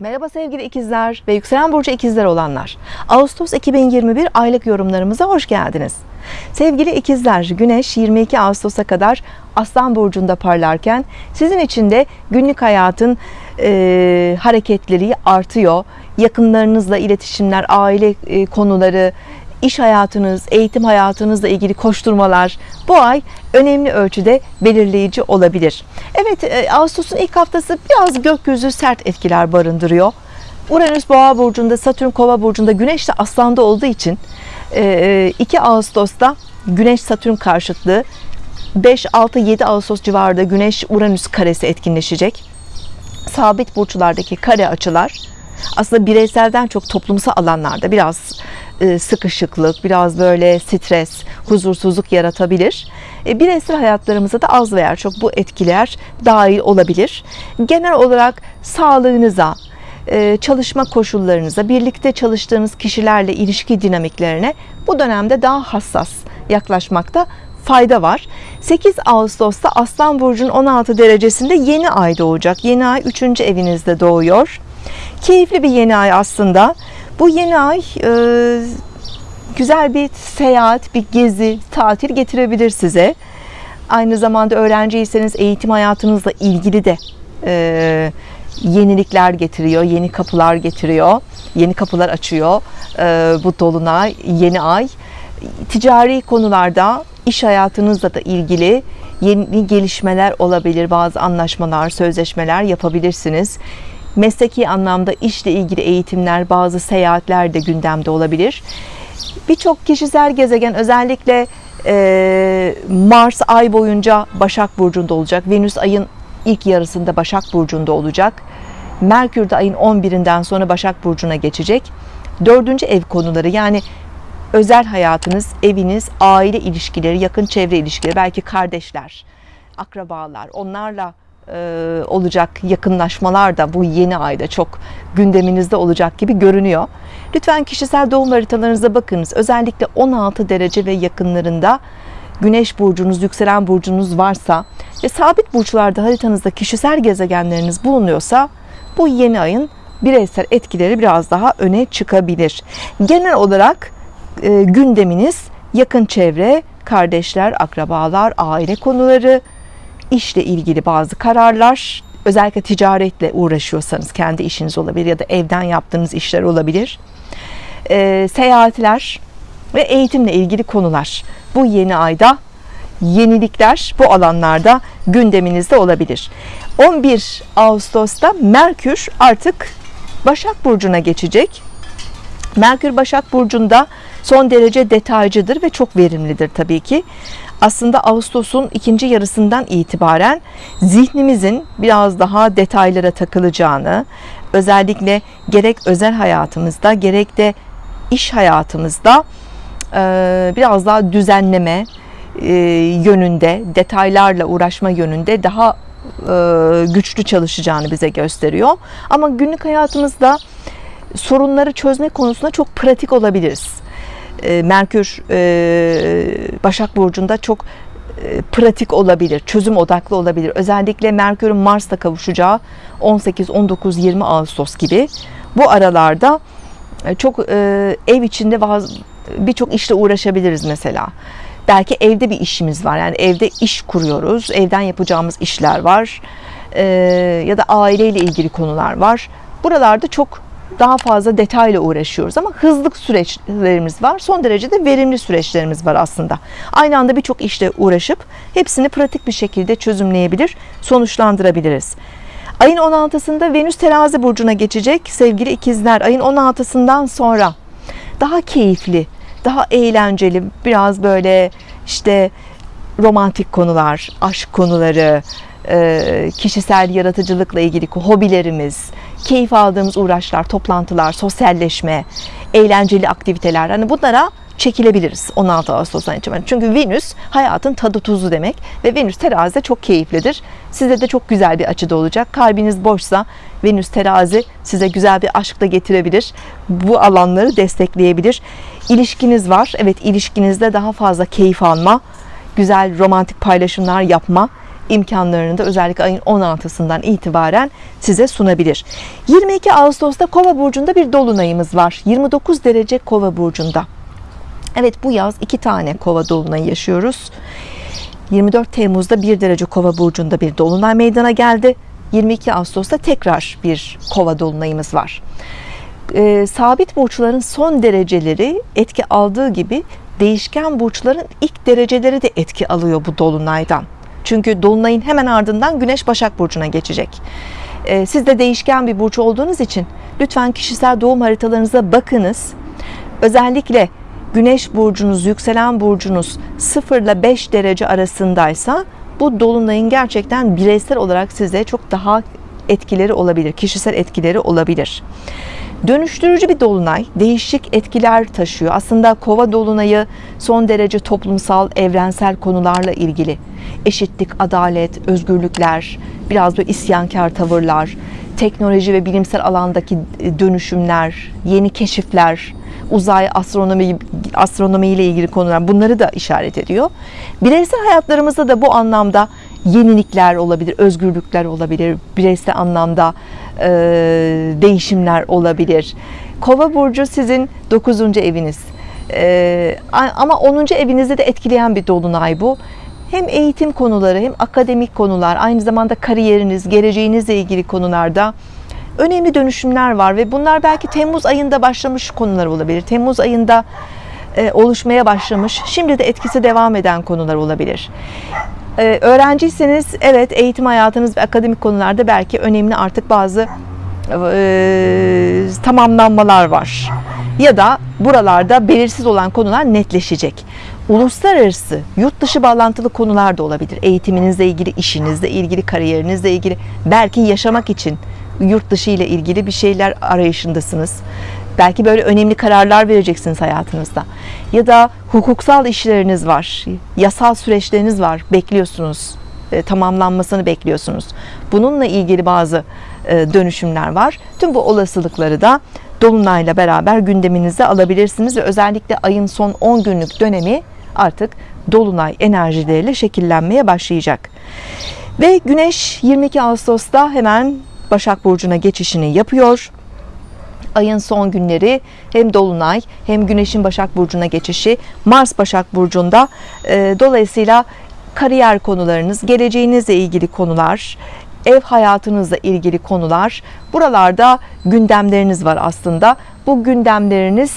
Merhaba sevgili ikizler ve yükselen burcu ikizler olanlar. Ağustos 2021 aylık yorumlarımıza hoş geldiniz. Sevgili ikizler, Güneş 22 Ağustos'a kadar Aslan burcunda parlarken sizin için de günlük hayatın e, hareketleri artıyor. Yakınlarınızla iletişimler, aile e, konuları, iş hayatınız, eğitim hayatınızla ilgili koşturmalar bu ay önemli ölçüde belirleyici olabilir. Evet, e, Ağustos'un ilk haftası biraz gökyüzü sert etkiler barındırıyor. Uranüs Boğa burcunda, Satürn Kova burcunda, Güneş de Aslan'da olduğu için 2 Ağustos'ta Güneş Satürn karşıtlığı 5 6 7 Ağustos civarında Güneş Uranüs karesi etkinleşecek. Sabit burçlardaki kare açılar aslında bireyselden çok toplumsal alanlarda biraz e, sıkışıklık, biraz böyle stres, huzursuzluk yaratabilir. E, bireysel hayatlarımıza da az veya çok bu etkiler dahil olabilir. Genel olarak sağlığınıza, e, çalışma koşullarınıza, birlikte çalıştığınız kişilerle ilişki dinamiklerine bu dönemde daha hassas yaklaşmakta fayda var. 8 Ağustos'ta Aslan Burcu'nun 16 derecesinde yeni ay doğacak. Yeni ay 3. evinizde doğuyor. Keyifli bir yeni ay aslında. Bu yeni ay e, güzel bir seyahat, bir gezi, tatil getirebilir size. Aynı zamanda öğrenciyseniz eğitim hayatınızla ilgili de e, yenilikler getiriyor, yeni kapılar getiriyor, yeni kapılar açıyor e, bu dolunay, yeni ay. Ticari konularda, iş hayatınızla da ilgili yeni gelişmeler olabilir, bazı anlaşmalar, sözleşmeler yapabilirsiniz. Mesleki anlamda işle ilgili eğitimler, bazı seyahatler de gündemde olabilir. Birçok kişisel gezegen özellikle e, Mars ay boyunca Başak Burcu'nda olacak. Venüs ayın ilk yarısında Başak Burcu'nda olacak. Merkür de ayın 11'inden sonra Başak Burcu'na geçecek. Dördüncü ev konuları yani özel hayatınız, eviniz, aile ilişkileri, yakın çevre ilişkileri, belki kardeşler, akrabalar, onlarla olacak yakınlaşmalar da bu yeni ayda çok gündeminizde olacak gibi görünüyor. Lütfen kişisel doğum haritalarınıza bakınız. Özellikle 16 derece ve yakınlarında Güneş burcunuz, yükselen burcunuz varsa ve sabit burçlarda haritanızda kişisel gezegenleriniz bulunuyorsa bu yeni ayın bireysel etkileri biraz daha öne çıkabilir. Genel olarak e, gündeminiz yakın çevre, kardeşler, akrabalar, aile konuları, işle ilgili bazı kararlar, özellikle ticaretle uğraşıyorsanız kendi işiniz olabilir ya da evden yaptığınız işler olabilir. E, seyahatler ve eğitimle ilgili konular. Bu yeni ayda yenilikler bu alanlarda gündeminizde olabilir. 11 Ağustos'ta Merkür artık Başak Burcu'na geçecek. Merkür Başak Burcu'nda son derece detaycıdır ve çok verimlidir tabii ki. Aslında Ağustos'un ikinci yarısından itibaren zihnimizin biraz daha detaylara takılacağını, özellikle gerek özel hayatımızda gerek de iş hayatımızda biraz daha düzenleme yönünde, detaylarla uğraşma yönünde daha güçlü çalışacağını bize gösteriyor. Ama günlük hayatımızda sorunları çözme konusunda çok pratik olabiliriz. Merkür Başak Burcu'nda çok pratik olabilir, çözüm odaklı olabilir. Özellikle Merkür'ün Mars'ta kavuşacağı 18, 19, 20 Ağustos gibi bu aralarda çok ev içinde birçok işle uğraşabiliriz mesela. Belki evde bir işimiz var. Yani evde iş kuruyoruz. Evden yapacağımız işler var. ya da aileyle ilgili konular var. Buralarda çok daha fazla detayla uğraşıyoruz ama hızlı süreçlerimiz var. Son derece de verimli süreçlerimiz var aslında. Aynı anda birçok işle uğraşıp hepsini pratik bir şekilde çözümleyebilir, sonuçlandırabiliriz. Ayın 16'sında Venüs terazi burcuna geçecek sevgili ikizler. Ayın 16'sından sonra daha keyifli, daha eğlenceli, biraz böyle işte romantik konular, aşk konuları, kişisel yaratıcılıkla ilgili hobilerimiz, keyif aldığımız uğraşlar, toplantılar, sosyalleşme, eğlenceli aktiviteler hani bunlara çekilebiliriz 16 Ağustos'tan itibaren. Çünkü Venüs hayatın tadı tuzu demek ve Venüs terazide çok keyiflidir. Size de çok güzel bir açıda olacak. Kalbiniz boşsa Venüs terazi size güzel bir aşk da getirebilir. Bu alanları destekleyebilir. İlişkiniz var. Evet ilişkinizde daha fazla keyif alma, güzel romantik paylaşımlar yapma imkanlarını da özellikle ayın 16'sından itibaren size sunabilir. 22 Ağustos'ta Kova burcunda bir dolunayımız var. 29 derece Kova burcunda. Evet bu yaz iki tane Kova dolunayı yaşıyoruz. 24 Temmuz'da 1 derece Kova burcunda bir dolunay meydana geldi. 22 Ağustos'ta tekrar bir Kova dolunayımız var. Ee, sabit burçların son dereceleri etki aldığı gibi değişken burçların ilk dereceleri de etki alıyor bu dolunaydan. Çünkü dolunayın hemen ardından Güneş Başak burcuna geçecek. Ee, siz de değişken bir burç olduğunuz için lütfen kişisel doğum haritalarınıza bakınız. Özellikle Güneş burcunuz, yükselen burcunuz 0 ile 5 derece arasındaysa bu dolunayın gerçekten bireysel olarak size çok daha etkileri olabilir, kişisel etkileri olabilir. Dönüştürücü bir dolunay, değişik etkiler taşıyor. Aslında kova dolunayı son derece toplumsal, evrensel konularla ilgili. Eşitlik, adalet, özgürlükler, biraz böyle isyankar tavırlar, teknoloji ve bilimsel alandaki dönüşümler, yeni keşifler, uzay, astronomi, astronomi ile ilgili konular bunları da işaret ediyor. Bireysel hayatlarımızda da bu anlamda yenilikler olabilir, özgürlükler olabilir, bireysel anlamda e, değişimler olabilir. Kova burcu sizin 9. eviniz. E, ama 10. evinizi de etkileyen bir dolunay bu. Hem eğitim konuları hem akademik konular, aynı zamanda kariyeriniz, geleceğinizle ilgili konularda önemli dönüşümler var ve bunlar belki Temmuz ayında başlamış konular olabilir. Temmuz ayında e, oluşmaya başlamış, şimdi de etkisi devam eden konular olabilir. Ee, öğrenciyseniz evet eğitim hayatınız ve akademik konularda belki önemli artık bazı e, tamamlanmalar var. Ya da buralarda belirsiz olan konular netleşecek. Uluslararası, yurt dışı bağlantılı konular da olabilir. Eğitiminizle ilgili, işinizle ilgili, kariyerinizle ilgili, belki yaşamak için yurt dışı ile ilgili bir şeyler arayışındasınız. Belki böyle önemli kararlar vereceksiniz hayatınızda. Ya da hukuksal işleriniz var, yasal süreçleriniz var, bekliyorsunuz, e, tamamlanmasını bekliyorsunuz. Bununla ilgili bazı e, dönüşümler var. Tüm bu olasılıkları da Dolunay'la beraber gündeminize alabilirsiniz ve özellikle ayın son 10 günlük dönemi artık Dolunay enerjileriyle şekillenmeye başlayacak. Ve Güneş 22 Ağustos'ta hemen Başak Burcu'na geçişini yapıyor ayın son günleri hem dolunay hem güneşin Başak Burcu'na geçişi Mars Başak Burcu'nda e, dolayısıyla kariyer konularınız geleceğinizle ilgili konular ev hayatınızla ilgili konular buralarda gündemleriniz var aslında. Bu gündemleriniz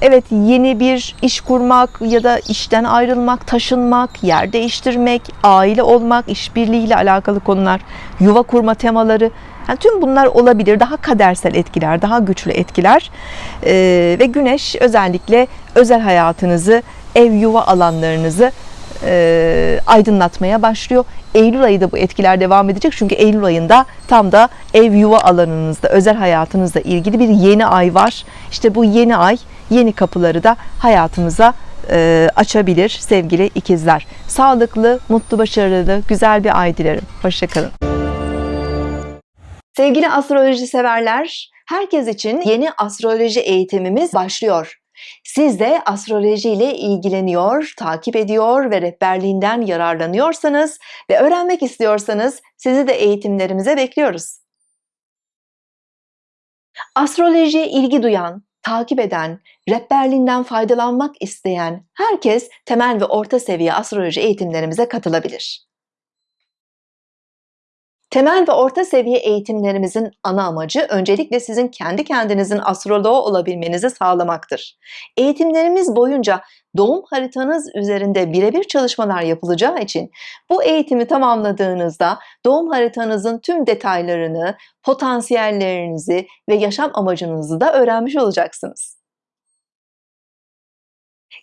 evet yeni bir iş kurmak ya da işten ayrılmak, taşınmak, yer değiştirmek, aile olmak, işbirliğiyle alakalı konular, yuva kurma temaları yani tüm bunlar olabilir. Daha kadersel etkiler, daha güçlü etkiler ee, ve güneş özellikle özel hayatınızı, ev yuva alanlarınızı e, aydınlatmaya başlıyor. Eylül ayı da bu etkiler devam edecek. Çünkü Eylül ayında tam da ev yuva alanınızda, özel hayatınızla ilgili bir yeni ay var. İşte bu yeni ay yeni kapıları da hayatımıza e, açabilir sevgili ikizler. Sağlıklı, mutlu, başarılı, güzel bir ay dilerim. Hoşçakalın. Sevgili astroloji severler, herkes için yeni astroloji eğitimimiz başlıyor. Siz de astroloji ile ilgileniyor, takip ediyor ve rehberliğinden yararlanıyorsanız ve öğrenmek istiyorsanız sizi de eğitimlerimize bekliyoruz. Astrolojiye ilgi duyan, takip eden, rehberliğinden faydalanmak isteyen herkes temel ve orta seviye astroloji eğitimlerimize katılabilir. Temel ve orta seviye eğitimlerimizin ana amacı öncelikle sizin kendi kendinizin astroloğu olabilmenizi sağlamaktır. Eğitimlerimiz boyunca doğum haritanız üzerinde birebir çalışmalar yapılacağı için bu eğitimi tamamladığınızda doğum haritanızın tüm detaylarını, potansiyellerinizi ve yaşam amacınızı da öğrenmiş olacaksınız.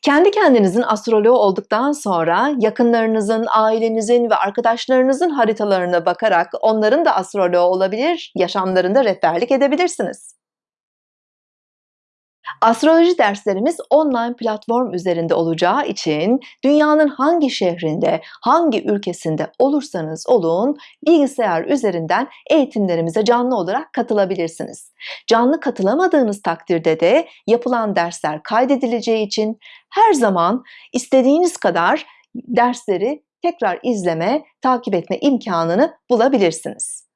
Kendi kendinizin astroloğu olduktan sonra yakınlarınızın, ailenizin ve arkadaşlarınızın haritalarına bakarak onların da astroloğu olabilir, yaşamlarında rehberlik edebilirsiniz. Astroloji derslerimiz online platform üzerinde olacağı için dünyanın hangi şehrinde, hangi ülkesinde olursanız olun bilgisayar üzerinden eğitimlerimize canlı olarak katılabilirsiniz. Canlı katılamadığınız takdirde de yapılan dersler kaydedileceği için her zaman istediğiniz kadar dersleri tekrar izleme, takip etme imkanını bulabilirsiniz.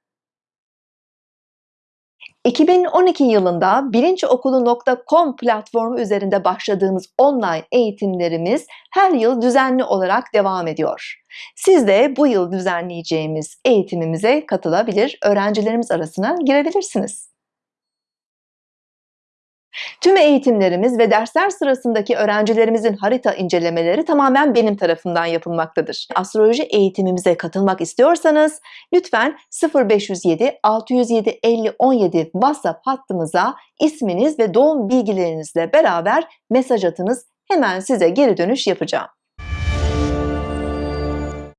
2012 yılında bilinçokulu.com platformu üzerinde başladığımız online eğitimlerimiz her yıl düzenli olarak devam ediyor. Siz de bu yıl düzenleyeceğimiz eğitimimize katılabilir, öğrencilerimiz arasına girebilirsiniz. Tüm eğitimlerimiz ve dersler sırasındaki öğrencilerimizin harita incelemeleri tamamen benim tarafından yapılmaktadır. Astroloji eğitimimize katılmak istiyorsanız lütfen 0507 607 50 17 WhatsApp hattımıza isminiz ve doğum bilgilerinizle beraber mesaj atınız. Hemen size geri dönüş yapacağım.